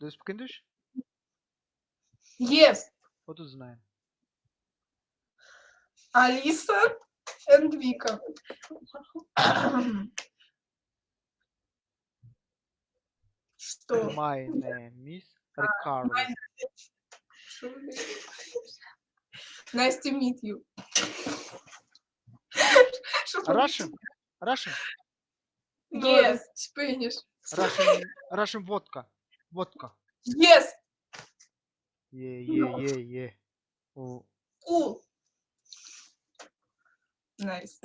Do you speak English? Yes. What is name? Алиса and Вика. Что? My name is Ricardo. Nice to meet you. Russian? Russian? Yes, Spanish. Russian, Russian vodka. Vodka. Yes, Yeah, yeah, yeah, yeah. О, cool. Nice.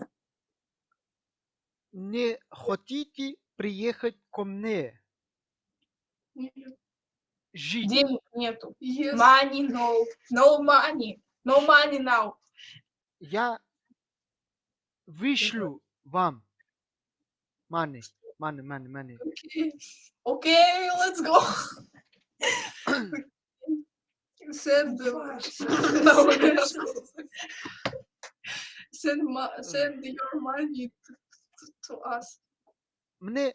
Не хотите приехать ко мне? Жить? Денег нету. Money no. No money. No money now. Я вышлю вам. Money, money, money, money. Okay, let's go. send the no, send, ma- send your money to, to, to us. Мне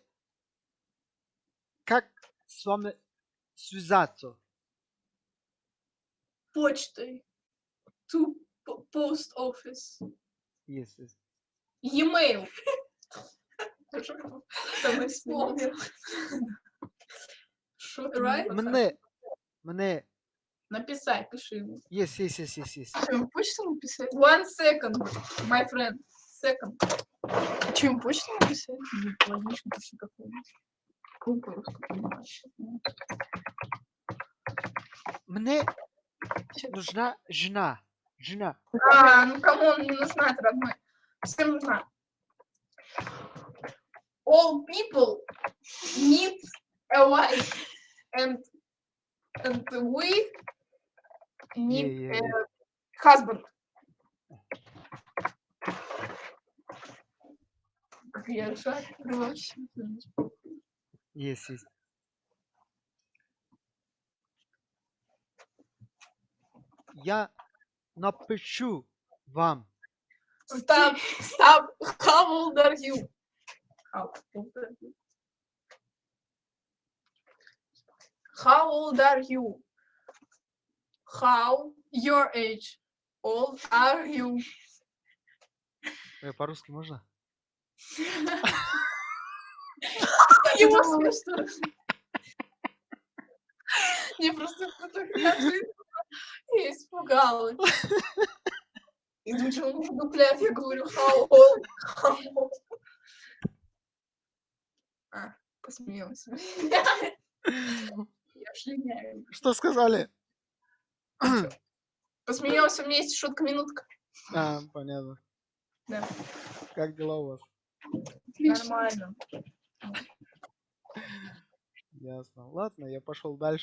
как с вами связаться? Почтой. To po- post office. Yes, yes. E-mail. Там вспомнил. Что Right? Мне, мне, Написать, пиши ему. yes, yes, yes, yes, yes. Что, ему почту написать? One second, my friend. Second. Что, ему почту написать? Ну, логично, пиши какую-нибудь. Мне нужна жена. Жена. А, ну кому он не нужна, родной. Всем нужна. All people need a wife. And, and we need Yeah, yeah, a husband. Yes, yes. Я напишу вам. Stop, stop. How old are you? How old are you? How your age? Old are you? Э, По-русски можно? Его смешно. Не просто. Я испугалась. И думаю, что он. Я говорю, how old? How old? А, посмеялась. Что сказали? Посмеялся, у меня есть шутка-минутка. А, понятно. Да. Как дела у вас? Нормально. Ясно. Ладно, я пошел дальше.